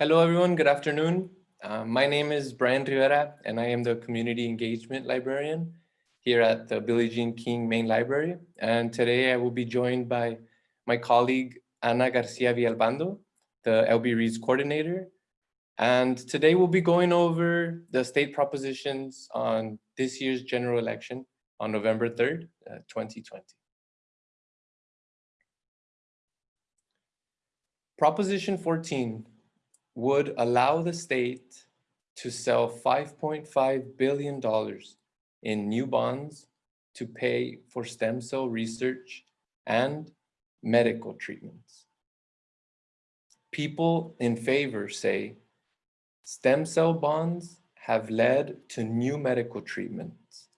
Hello, everyone. Good afternoon. Uh, my name is Brian Rivera, and I am the Community Engagement Librarian here at the Billie Jean King Main Library. And today I will be joined by my colleague, Ana Garcia Villalpando, the LB Reads coordinator. And today we'll be going over the state propositions on this year's general election on November 3rd, uh, 2020. Proposition 14 would allow the state to sell $5.5 billion in new bonds to pay for stem cell research and medical treatments. People in favor say stem cell bonds have led to new medical treatments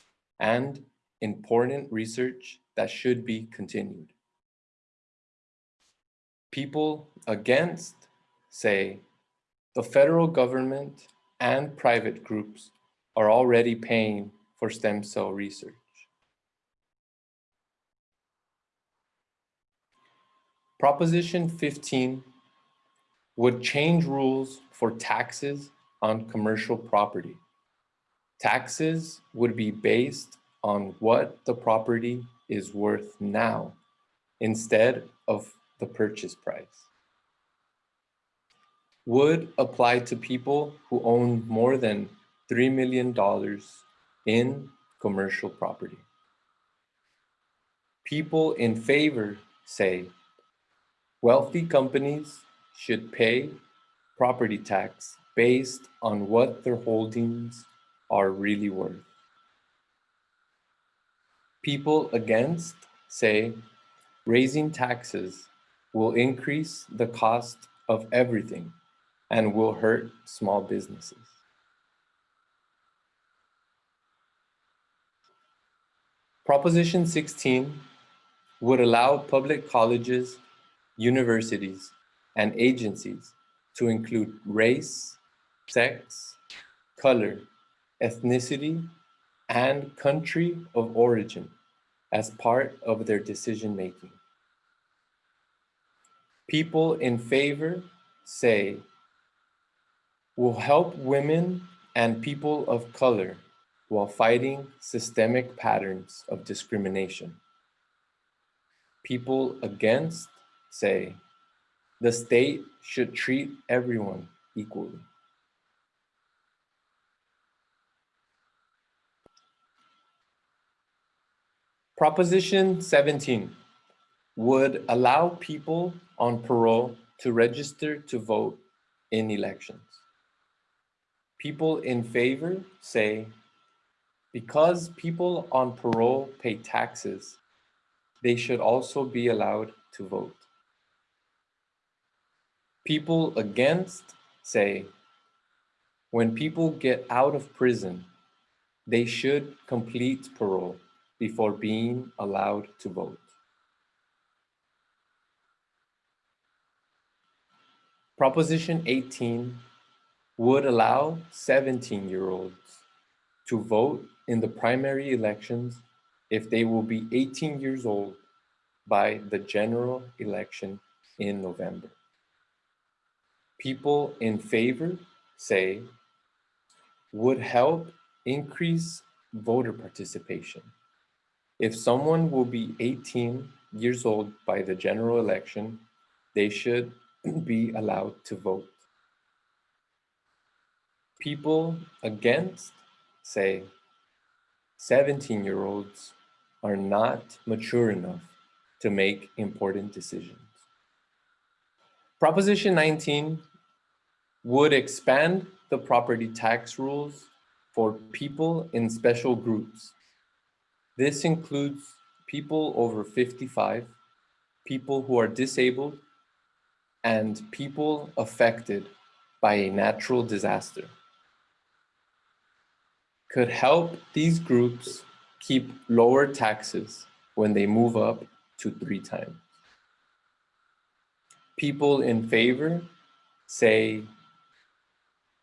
and important research that should be continued. People against say the federal government and private groups are already paying for stem cell research. Proposition 15 would change rules for taxes on commercial property. Taxes would be based on what the property is worth now instead of the purchase price would apply to people who own more than $3 million in commercial property. People in favor say wealthy companies should pay property tax based on what their holdings are really worth. People against say raising taxes will increase the cost of everything and will hurt small businesses. Proposition 16 would allow public colleges, universities, and agencies to include race, sex, color, ethnicity, and country of origin as part of their decision making. People in favor say will help women and people of color while fighting systemic patterns of discrimination. People against say the state should treat everyone equally. Proposition 17 would allow people on parole to register to vote in elections. People in favor say, because people on parole pay taxes, they should also be allowed to vote. People against say, when people get out of prison, they should complete parole before being allowed to vote. Proposition 18 would allow 17-year-olds to vote in the primary elections if they will be 18 years old by the general election in November. People in favor say would help increase voter participation. If someone will be 18 years old by the general election, they should be allowed to vote. People against say 17 year olds are not mature enough to make important decisions. Proposition 19 would expand the property tax rules for people in special groups. This includes people over 55, people who are disabled, and people affected by a natural disaster could help these groups keep lower taxes when they move up to three times. People in favor say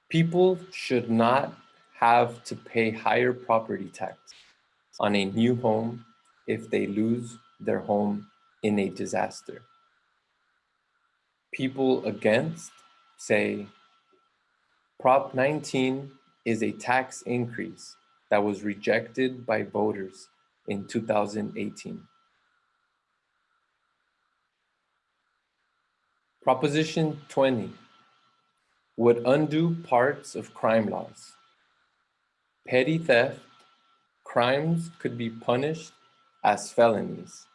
people should not have to pay higher property tax on a new home if they lose their home in a disaster. People against say Prop 19 is a tax increase that was rejected by voters in 2018. Proposition 20 would undo parts of crime laws. Petty theft, crimes could be punished as felonies.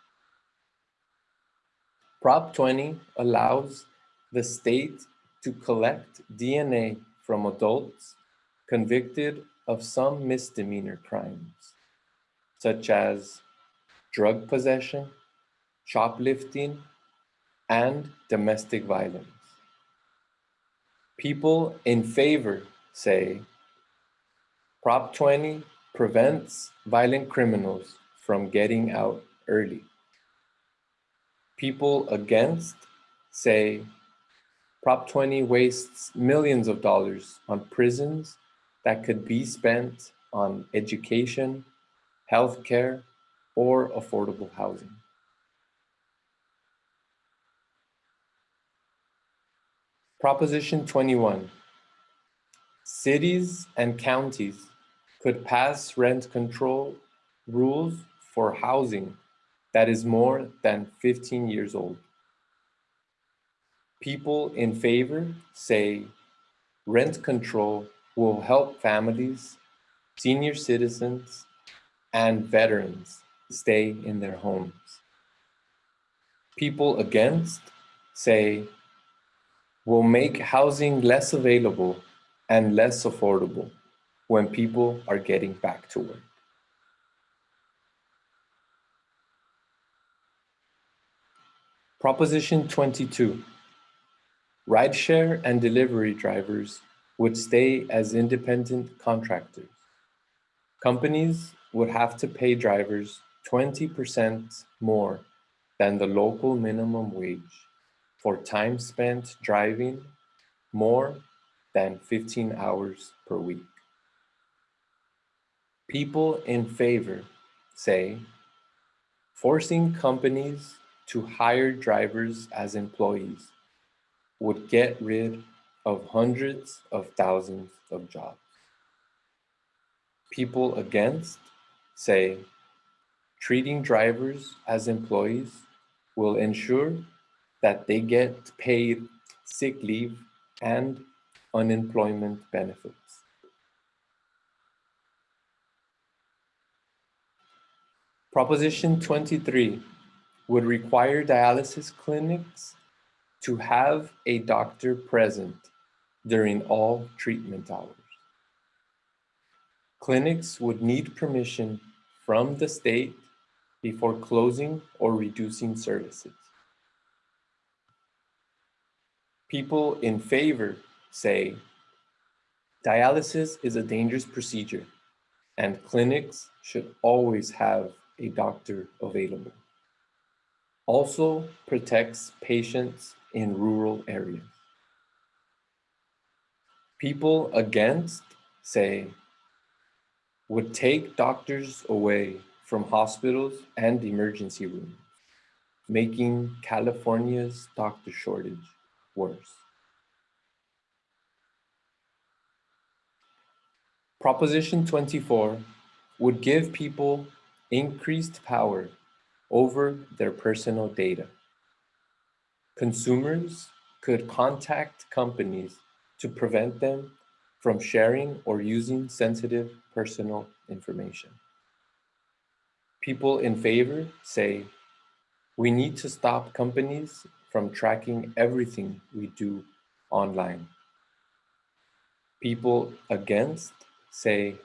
Prop 20 allows the state to collect DNA from adults convicted of some misdemeanor crimes, such as drug possession, shoplifting, and domestic violence. People in favor say Prop 20 prevents violent criminals from getting out early. People against say Prop 20 wastes millions of dollars on prisons that could be spent on education, healthcare, or affordable housing. Proposition 21. Cities and counties could pass rent control rules for housing that is more than 15 years old. People in favor say rent control will help families, senior citizens, and veterans stay in their homes. People against say will make housing less available and less affordable when people are getting back to work. Proposition 22, rideshare and delivery drivers would stay as independent contractors. Companies would have to pay drivers 20% more than the local minimum wage for time spent driving more than 15 hours per week. People in favor say forcing companies to hire drivers as employees would get rid of hundreds of thousands of jobs. People against say treating drivers as employees will ensure that they get paid sick leave and unemployment benefits. Proposition 23 would require dialysis clinics to have a doctor present during all treatment hours. Clinics would need permission from the state before closing or reducing services. People in favor say dialysis is a dangerous procedure and clinics should always have a doctor available. Also protects patients in rural areas. People against say would take doctors away from hospitals and emergency rooms, making California's doctor shortage worse. Proposition 24 would give people increased power over their personal data. Consumers could contact companies to prevent them from sharing or using sensitive personal information. People in favor say, we need to stop companies from tracking everything we do online. People against say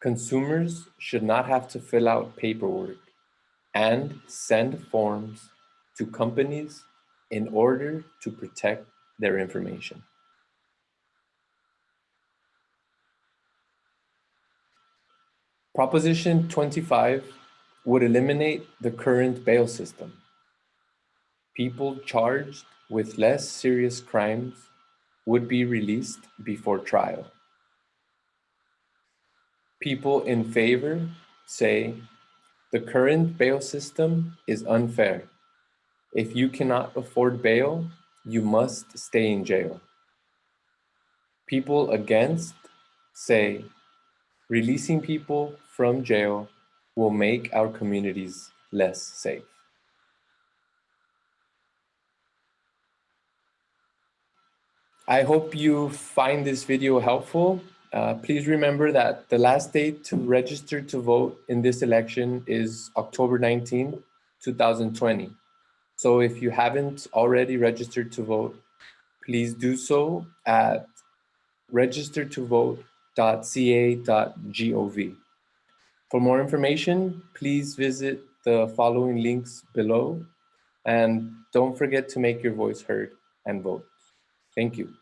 consumers should not have to fill out paperwork and send forms to companies in order to protect their information. Proposition 25 would eliminate the current bail system people charged with less serious crimes would be released before trial. People in favor say the current bail system is unfair. If you cannot afford bail, you must stay in jail. people against say releasing people from jail will make our communities less safe. I hope you find this video helpful. Uh, please remember that the last date to register to vote in this election is October 19, 2020. So if you haven't already registered to vote, please do so at registertovote.ca.gov. For more information, please visit the following links below and don't forget to make your voice heard and vote. Thank you.